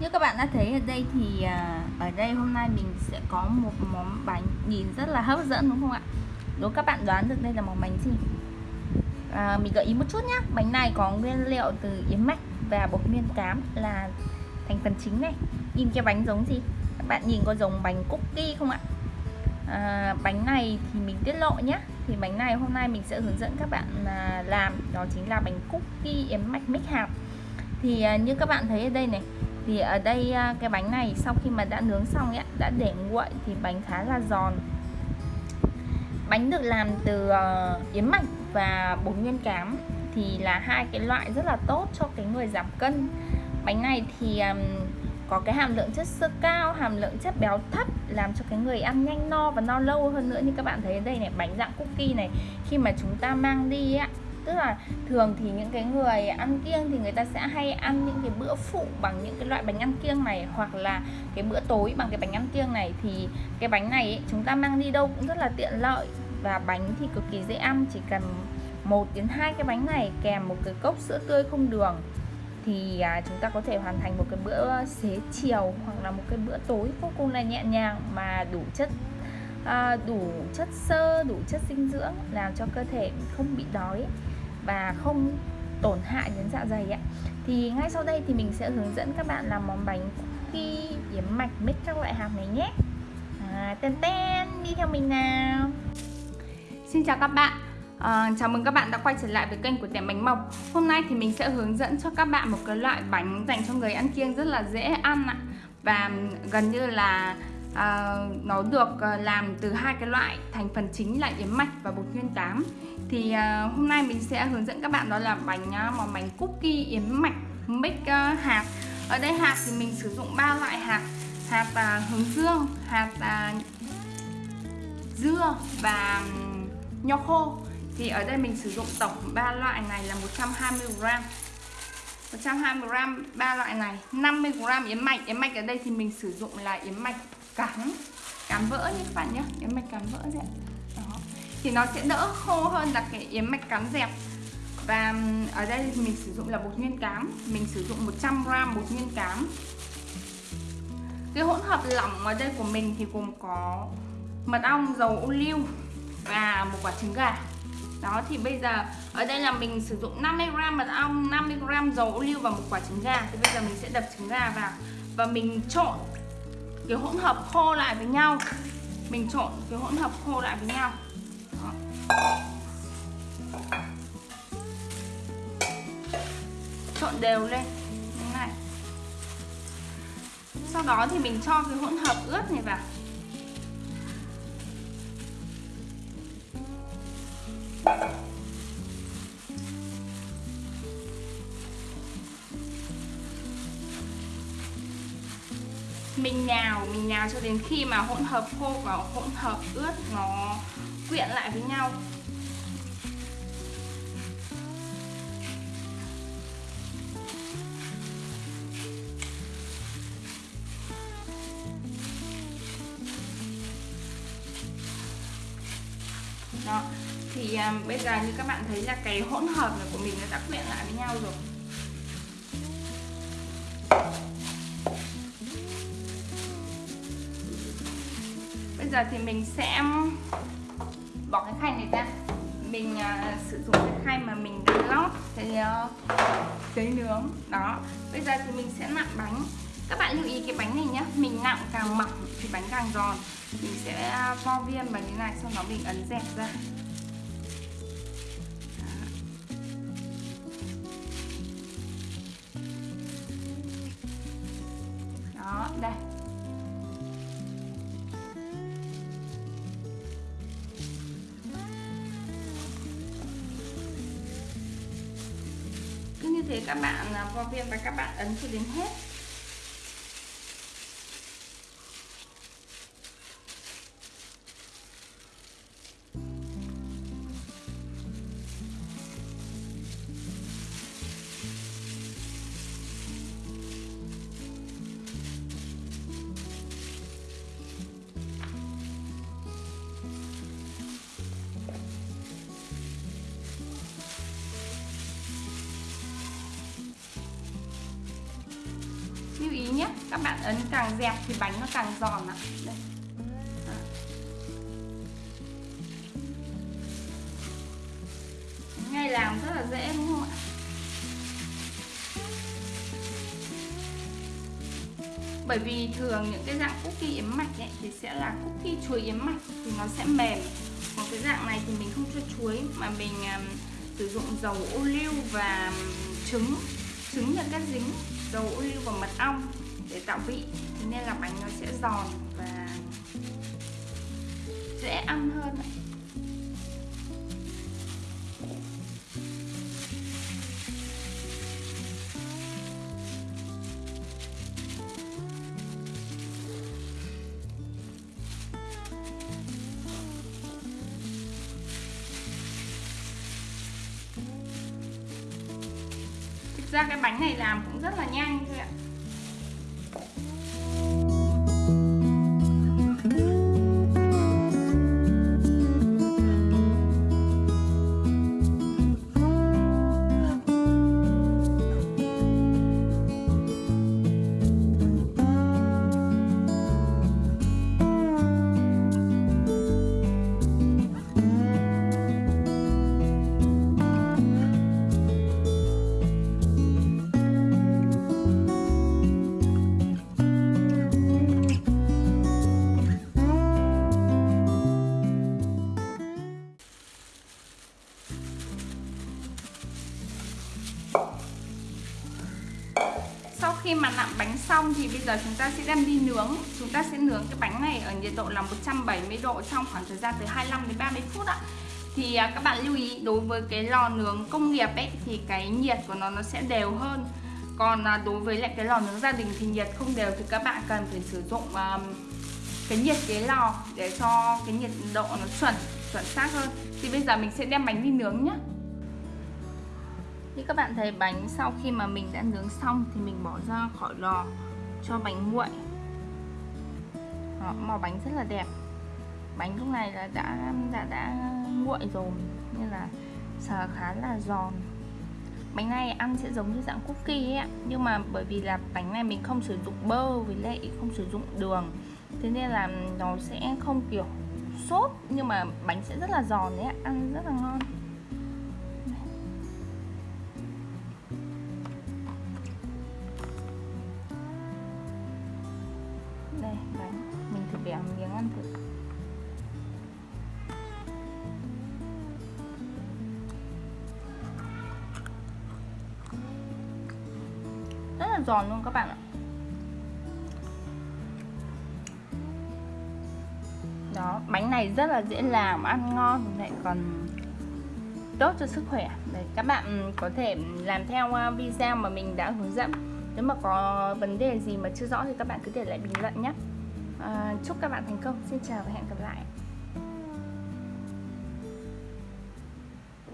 Như các bạn đã thấy ở đây thì à, ở đây hôm nay mình sẽ có một món bánh nhìn rất là hấp dẫn đúng không ạ? Đố các bạn đoán được đây là món bánh gì? À, mình gợi ý một chút nhé Bánh này có nguyên liệu từ yến mạch và bột nguyên cám là thành phần chính này Nhìn cái bánh giống gì? Các bạn nhìn có giống bánh cookie không ạ? À, bánh này thì mình tiết lộ nhé Thì bánh này hôm nay mình sẽ hướng dẫn các bạn à, làm Đó chính là bánh cookie yến mạch mix hạt Thì à, như các bạn thấy ở đây này thì ở đây à, cái bánh này sau khi mà đã nướng xong ấy, đã để nguội thì bánh khá là giòn. Bánh được làm từ ờ, yến mạch và bột nguyên cám thì là hai cái loại rất là tốt cho cái người giảm cân. Bánh này thì có cái hàm lượng chất xơ cao hàm lượng chất béo thấp làm cho cái người ăn nhanh no và no lâu hơn nữa. Như các bạn thấy ở đây này bánh dạng cookie này khi mà chúng ta mang đi á tức là thường thì những cái người ăn kiêng thì người ta sẽ hay ăn những cái bữa phụ bằng những cái loại bánh ăn kiêng này hoặc là cái bữa tối bằng cái bánh ăn kiêng này. Thì cái bánh này ấy, chúng ta mang đi đâu cũng rất là tiện lợi và bánh thì cực kỳ dễ ăn chỉ cần một đến hai cái bánh này kèm một cái cốc sữa tươi không đường thì à, chúng ta có thể hoàn thành một cái bữa xế chiều hoặc là một cái bữa tối vô cùng là nhẹ nhàng mà đủ chất à, đủ chất xơ đủ chất dinh dưỡng làm cho cơ thể không bị đói và không tổn hại đến dạ dày ạ. Thì ngay sau đây thì mình sẽ hướng dẫn các bạn làm món bánh khi yếm mạch mix các loại hạt này nhé. À, tên tên đi theo mình nào. Xin chào các bạn. À, Chào mừng các bạn đã quay trở lại với kênh của tiệm Bánh Mộc. Hôm nay thì mình sẽ hướng dẫn cho các bạn một cái loại bánh dành cho người ăn kiêng rất là dễ ăn ạ. Và gần như là à, nó được ờ, làm từ hai cái loại thành phần chính là yến mạch và bột nguyên tám. Thì à, hôm nay mình sẽ hướng dẫn các bạn đó là bánh ờ, món bánh cookie yến mạch mix uh, hạt. Ở đây hạt thì mình sử dụng ba loại hạt hạt à, hướng dương hạt à, dưa và nho khô. Thì ở đây mình sử dụng tổng ba loại này là 120g 120g ba loại này 50g yến mạch. Yến mạch ở đây thì mình sử dụng là yến mạch cắn cắn vỡ nhé các bạn nhé, yếm mạch cắn vỡ đấy đó, thì nó sẽ đỡ khô hơn là cái yếm mạch cắn dẹp. Và ở đây mình sử dụng là bột nguyên cám, mình sử dụng 100 gram bột nguyên cám. Cái hỗn hợp lỏng ở đây của mình thì gồm có mật ong, dầu ô liu và một quả trứng gà. Đó, thì bây giờ, ở đây là mình sử dụng 50g mật ong 50g dầu ô liu và một quả trứng gà. Thì bây giờ mình sẽ đập trứng gà vào và mình trộn cái hỗn hợp khô lại với nhau. Mình trộn cái hỗn hợp khô lại với nhau. Đó. trộn đều lên. Như này. Sau đó thì mình cho cái hỗn hợp ướt này vào. Mình nhào mình nhào cho đến khi mà hỗn hợp khô và hỗn hợp ướt nó quyện lại với nhau. Đó thì um, bây giờ như các bạn thấy là cái hỗn hợp này của mình nó đã quyện lại với nhau rồi. Giờ thì mình sẽ bỏ cái khay này ra. Mình uh, sử dụng cái khay mà mình đã lót cái ờ, uh, giấy nướng. Đó. Bây giờ thì mình sẽ nặn bánh. Các bạn lưu ý cái bánh này nhé mình nặn càng mỏng thì bánh càng giòn. Mình sẽ à, vo viên bằng như này sau đó mình ấn dẹp ra. Đó đây. Thế các bạn à, vo viên và các bạn ấn cho đến hết. Lưu ý nhé các bạn ấn càng dẹp thì bánh nó càng giòn ạ. Đây. Ngay làm rất là dễ đúng không ạ? Bởi vì thường những cái dạng cookie yếm mạch ấy, thì sẽ là cookie chuối yếm mạch thì nó sẽ mềm. Còn cái dạng này thì mình không cho chuối mà mình um, sử dụng dầu ô liu và trứng trứng là cái dính dầu ô liu và mật ong để tạo vị nên là bánh nó sẽ giòn và dễ ăn hơn ra cái bánh này làm cũng rất là nhanh thôi ạ. Khi mà nặn bánh xong thì bây giờ chúng ta sẽ đem đi nướng. Chúng ta sẽ nướng cái bánh này ở nhiệt độ là 170 độ trong khoảng thời gian từ 25 đến 30 phút ạ. Thì à, các bạn lưu ý đối với cái lò nướng công nghiệp ấy thì cái nhiệt của nó nó sẽ đều hơn. Còn à, đối với lại cái lò nướng gia đình thì nhiệt không đều thì các bạn cần phải sử dụng um, cái nhiệt cái lò để cho cái nhiệt độ nó chuẩn chuẩn xác hơn. Thì bây giờ mình sẽ đem bánh đi nướng nhé như các bạn thấy bánh sau khi mà mình đã nướng xong thì mình bỏ ra khỏi lò cho bánh nguội. Đó, màu bánh rất là đẹp. Bánh lúc này là đã đã đã nguội rồi nên là sờ khá là giòn. Bánh này ăn sẽ giống như dạng cookie ấy nhưng mà bởi vì là bánh này mình không sử dụng bơ với lại không sử dụng đường thế nên là nó sẽ không kiểu sốt nhưng mà bánh sẽ rất là giòn đấy ăn rất là ngon. Giòn luôn các bạn ạ. Đó bánh này rất là dễ làm ăn ngon lại còn tốt cho sức khỏe. Đấy, các bạn ừ, có thể làm theo à, video mà mình đã hướng dẫn. Nếu mà có vấn đề gì mà chưa rõ thì các bạn cứ để lại bình luận nhé. À, chúc các bạn thành công. Xin chào và hẹn gặp lại.